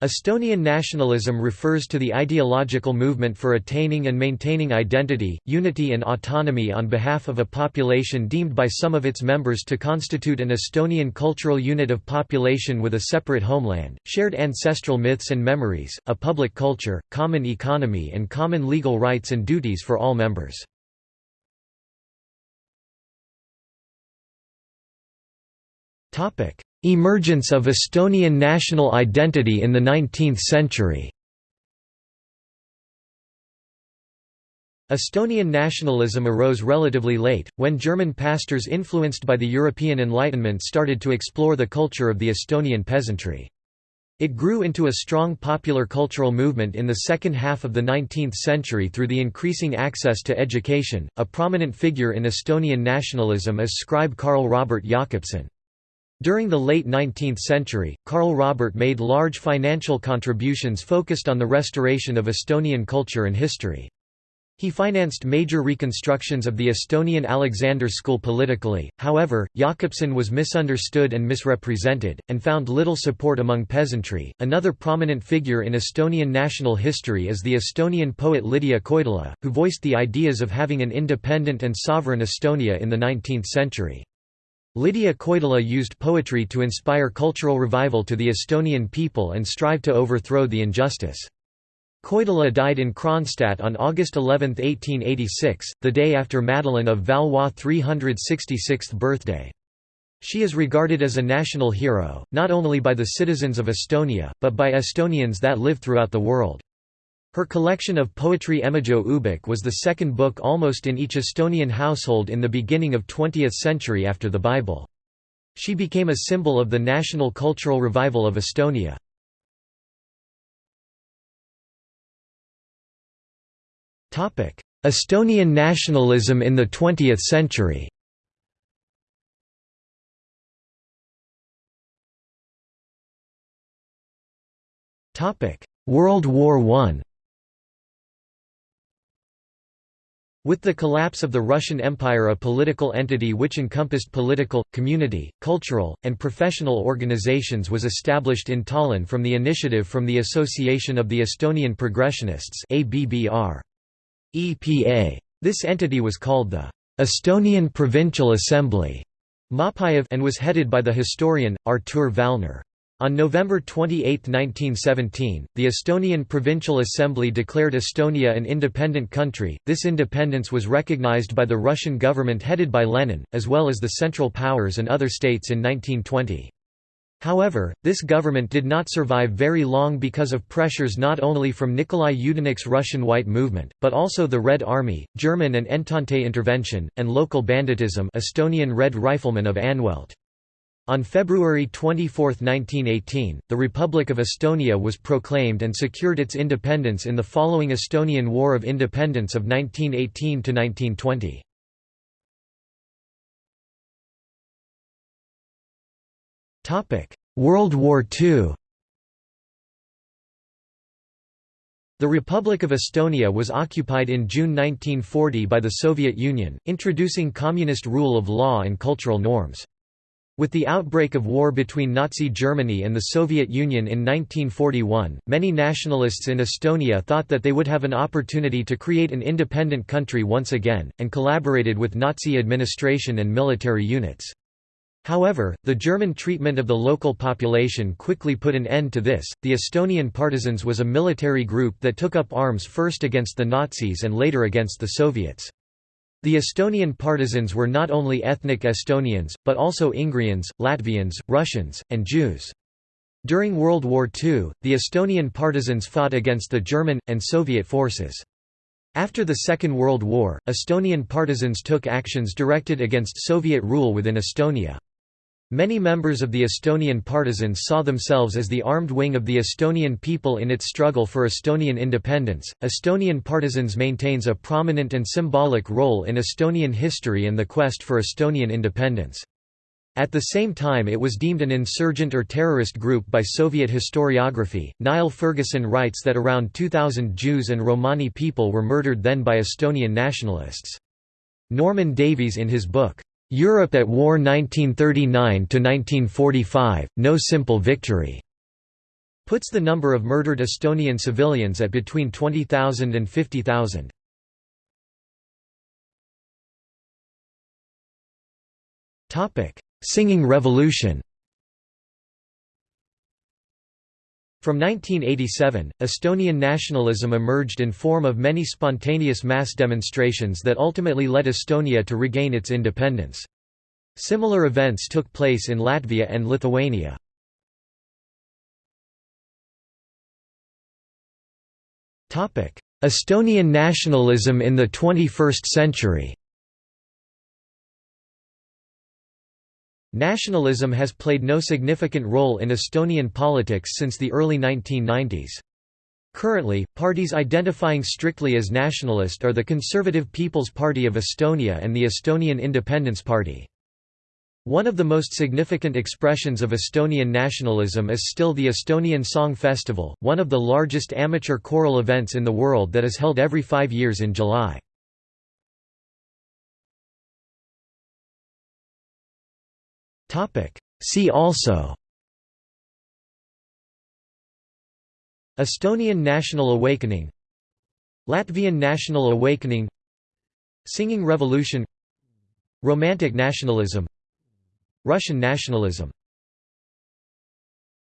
Estonian nationalism refers to the ideological movement for attaining and maintaining identity, unity and autonomy on behalf of a population deemed by some of its members to constitute an Estonian cultural unit of population with a separate homeland, shared ancestral myths and memories, a public culture, common economy and common legal rights and duties for all members. Emergence of Estonian national identity in the 19th century Estonian nationalism arose relatively late, when German pastors influenced by the European Enlightenment started to explore the culture of the Estonian peasantry. It grew into a strong popular cultural movement in the second half of the 19th century through the increasing access to education. A prominent figure in Estonian nationalism is scribe Karl Robert Jakobson. During the late 19th century, Karl Robert made large financial contributions focused on the restoration of Estonian culture and history. He financed major reconstructions of the Estonian Alexander School politically, however, Jakobson was misunderstood and misrepresented, and found little support among peasantry. Another prominent figure in Estonian national history is the Estonian poet Lydia Koidula, who voiced the ideas of having an independent and sovereign Estonia in the 19th century. Lydia Koidula used poetry to inspire cultural revival to the Estonian people and strive to overthrow the injustice. Koidula died in Kronstadt on August 11, 1886, the day after Madeleine of Valois' 366th birthday. She is regarded as a national hero, not only by the citizens of Estonia, but by Estonians that live throughout the world. Her collection of poetry Emajõe Ööbik was the second book almost in each Estonian household in the beginning of 20th century after the Bible. She became a symbol of the national cultural revival of Estonia. Estonian nationalism in the 20th century World War I With the collapse of the Russian Empire a political entity which encompassed political, community, cultural, and professional organizations was established in Tallinn from the initiative from the Association of the Estonian Progressionists. EPA. This entity was called the Estonian Provincial Assembly and was headed by the historian, Artur Vallner. On November 28, 1917, the Estonian Provincial Assembly declared Estonia an independent country. This independence was recognized by the Russian government headed by Lenin, as well as the Central Powers and other states in 1920. However, this government did not survive very long because of pressures not only from Nikolai Yudenich's Russian White Movement, but also the Red Army, German and Entente intervention, and local banditism Estonian Red Riflemen of Anvelt. On February 24, 1918, the Republic of Estonia was proclaimed and secured its independence in the following Estonian War of Independence of 1918–1920. World War II The Republic of Estonia was occupied in June 1940 by the Soviet Union, introducing communist rule of law and cultural norms. With the outbreak of war between Nazi Germany and the Soviet Union in 1941, many nationalists in Estonia thought that they would have an opportunity to create an independent country once again, and collaborated with Nazi administration and military units. However, the German treatment of the local population quickly put an end to this. The Estonian Partisans was a military group that took up arms first against the Nazis and later against the Soviets. The Estonian partisans were not only ethnic Estonians, but also Ingrians, Latvians, Russians, and Jews. During World War II, the Estonian partisans fought against the German, and Soviet forces. After the Second World War, Estonian partisans took actions directed against Soviet rule within Estonia. Many members of the Estonian partisans saw themselves as the armed wing of the Estonian people in its struggle for Estonian independence. Estonian partisans maintains a prominent and symbolic role in Estonian history and the quest for Estonian independence. At the same time it was deemed an insurgent or terrorist group by Soviet historiography. Niall Ferguson writes that around 2000 Jews and Romani people were murdered then by Estonian nationalists. Norman Davies in his book, Europe at War 1939–1945, No Simple Victory. puts the number of murdered Estonian civilians at between 20,000 and 50,000. Singing Revolution From 1987, Estonian nationalism emerged in form of many spontaneous mass demonstrations that ultimately led Estonia to regain its independence. Similar events took place in Latvia and Lithuania. Estonian nationalism in the 21st century Nationalism has played no significant role in Estonian politics since the early 1990s. Currently, parties identifying strictly as nationalist are the Conservative People's Party of Estonia and the Estonian Independence Party. One of the most significant expressions of Estonian nationalism is still the Estonian Song Festival, one of the largest amateur choral events in the world that is held every five years in July. See also. Estonian National Awakening. Latvian National Awakening. Singing Revolution. Romantic nationalism. Russian nationalism